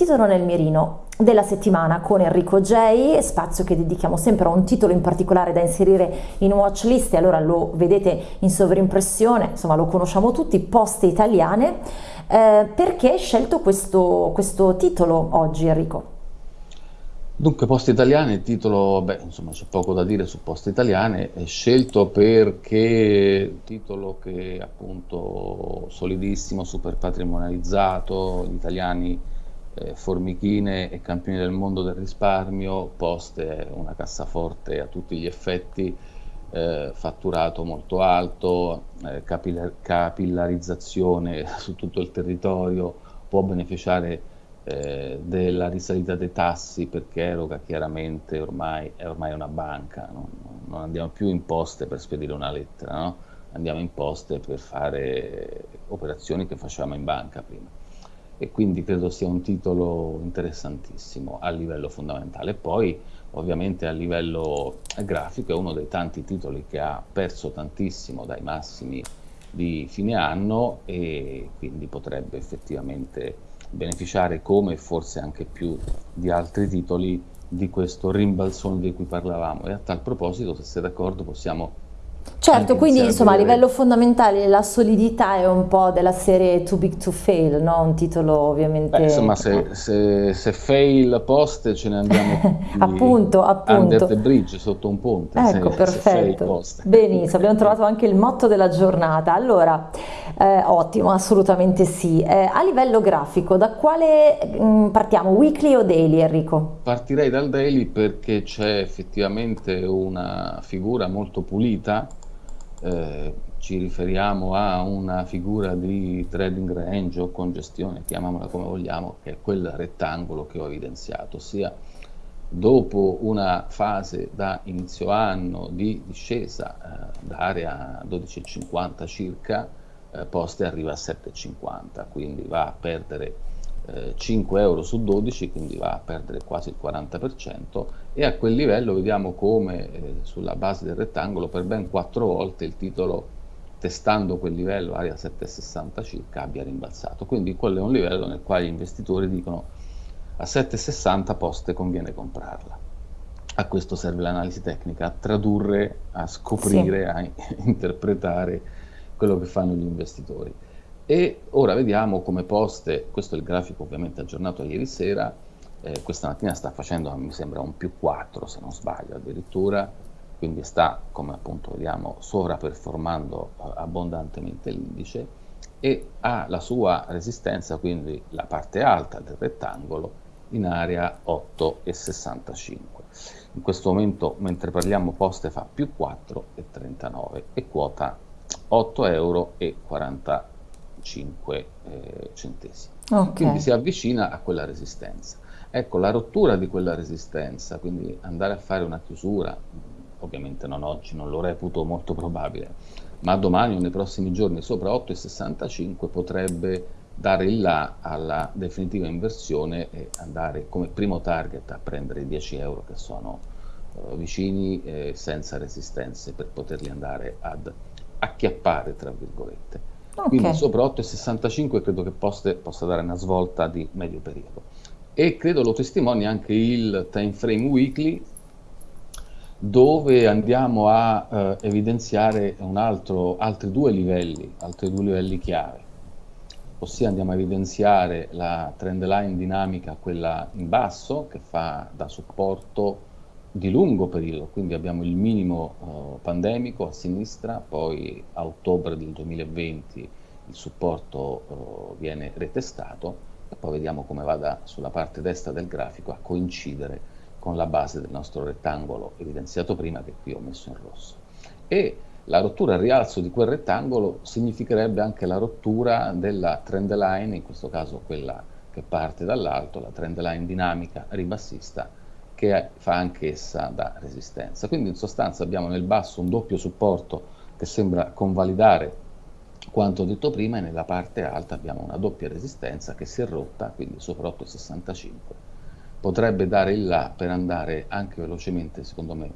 titolo nel mirino della settimana con Enrico J, spazio che dedichiamo sempre a un titolo in particolare da inserire in watchlist e allora lo vedete in sovrimpressione, insomma lo conosciamo tutti, Poste Italiane. Eh, perché hai scelto questo, questo titolo oggi Enrico? Dunque, Poste Italiane, il titolo, beh, insomma, c'è poco da dire su Poste Italiane, è scelto perché il titolo che è appunto solidissimo, super patrimonializzato, gli italiani eh, formichine e campioni del mondo del risparmio, Poste una cassaforte a tutti gli effetti, eh, fatturato molto alto, eh, capillar capillarizzazione su tutto il territorio, può beneficiare eh, della risalita dei tassi perché eroga chiaramente ormai è ormai una banca, no? non andiamo più in poste per spedire una lettera, no? andiamo in poste per fare operazioni che facevamo in banca prima. E quindi credo sia un titolo interessantissimo a livello fondamentale. Poi ovviamente a livello grafico è uno dei tanti titoli che ha perso tantissimo dai massimi di fine anno e quindi potrebbe effettivamente beneficiare come forse anche più di altri titoli di questo rimbalzone di cui parlavamo e a tal proposito se sei d'accordo possiamo Certo, quindi insomma a livello fondamentale la solidità è un po' della serie Too Big to Fail, no? Un titolo ovviamente... Beh, insomma se, se, se, fail post ce ne andiamo appunto, appunto. under the bridge, sotto un ponte. Ecco, se, perfetto. Benissimo, abbiamo trovato anche il motto della giornata. Allora, eh, ottimo, assolutamente sì. Eh, a livello grafico, da quale mh, mm, partiamo, weekly o daily Enrico? Partirei dal daily perché c'è effettivamente una figura molto pulita eh, ci riferiamo a una figura di trading range o congestione, chiamiamola come vogliamo, che è quel rettangolo che ho evidenziato, ossia dopo una fase da inizio anno di discesa eh, da area 12,50 circa, eh, Poste arriva a 7,50, quindi va a perdere 5 eh, euro su 12, quindi va a perdere quasi il 40% e a quel livello vediamo come eh, sulla base del rettangolo per ben 4 volte il titolo testando quel livello, area 7,60 circa, abbia rimbalzato. Quindi quello è un livello nel quale gli investitori dicono a 7,60 poste conviene comprarla. A questo serve l'analisi tecnica, a tradurre, a scoprire, sì. a interpretare quello che fanno gli investitori. E ora vediamo come Poste, questo è il grafico ovviamente aggiornato ieri sera, eh, questa mattina sta facendo, mi sembra, un più 4 se non sbaglio addirittura, quindi sta, come appunto vediamo, sovraperformando eh, abbondantemente l'indice e ha la sua resistenza, quindi la parte alta del rettangolo, in area 8,65. In questo momento, mentre parliamo, Poste fa più 4,39 e quota 8,40 euro. 5 eh, centesimi. Okay. Quindi si avvicina a quella resistenza. Ecco, la rottura di quella resistenza, quindi andare a fare una chiusura, ovviamente non oggi, non lo reputo molto probabile, ma domani o nei prossimi giorni sopra 8,65 potrebbe dare il là alla definitiva inversione e andare come primo target a prendere i 10 euro che sono uh, vicini eh, senza resistenze per poterli andare ad acchiappare, tra virgolette. Okay. Quindi sopra 8,65 credo che poste, possa dare una svolta di medio periodo. E credo lo testimoni anche il time frame weekly dove andiamo a eh, evidenziare altro, altri due livelli, altri due livelli chiave. Ossia andiamo a evidenziare la trend line dinamica, quella in basso, che fa da supporto di lungo periodo, quindi abbiamo il minimo uh, pandemico a sinistra, poi a ottobre del 2020 il supporto uh, viene retestato e poi vediamo come vada sulla parte destra del grafico a coincidere con la base del nostro rettangolo evidenziato prima che qui ho messo in rosso. E la rottura al rialzo di quel rettangolo significherebbe anche la rottura della trend line, in questo caso quella che parte dall'alto, la trend line dinamica ribassista che fa anch'essa da resistenza. Quindi in sostanza abbiamo nel basso un doppio supporto che sembra convalidare quanto detto prima e nella parte alta abbiamo una doppia resistenza che si è rotta, quindi sopra 8,65. Potrebbe dare il là per andare anche velocemente, secondo me,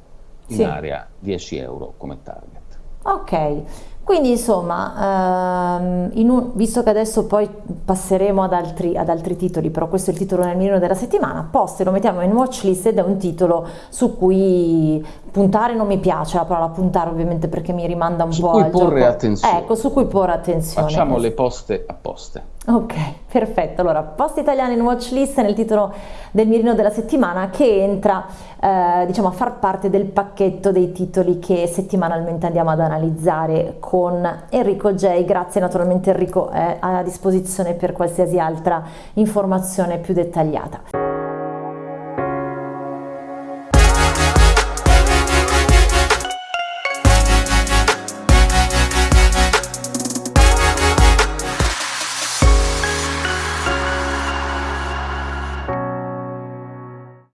in sì. area 10 euro come target. Ok, quindi insomma, ehm, un, visto che adesso poi passeremo ad altri, ad altri, titoli, però questo è il titolo nel mirino della settimana, Poste lo mettiamo in watchlist ed è un titolo su cui puntare non mi piace la parola puntare ovviamente perché mi rimanda un su po' cui al porre gioco. attenzione. Ecco, su cui porre attenzione. Facciamo le poste a poste. Ok, perfetto. Allora, post italiani in watchlist nel titolo del mirino della settimana che entra eh, diciamo a far parte del pacchetto dei titoli che settimanalmente andiamo ad analizzare con Enrico J. Grazie naturalmente Enrico è a disposizione per qualsiasi altra informazione più dettagliata.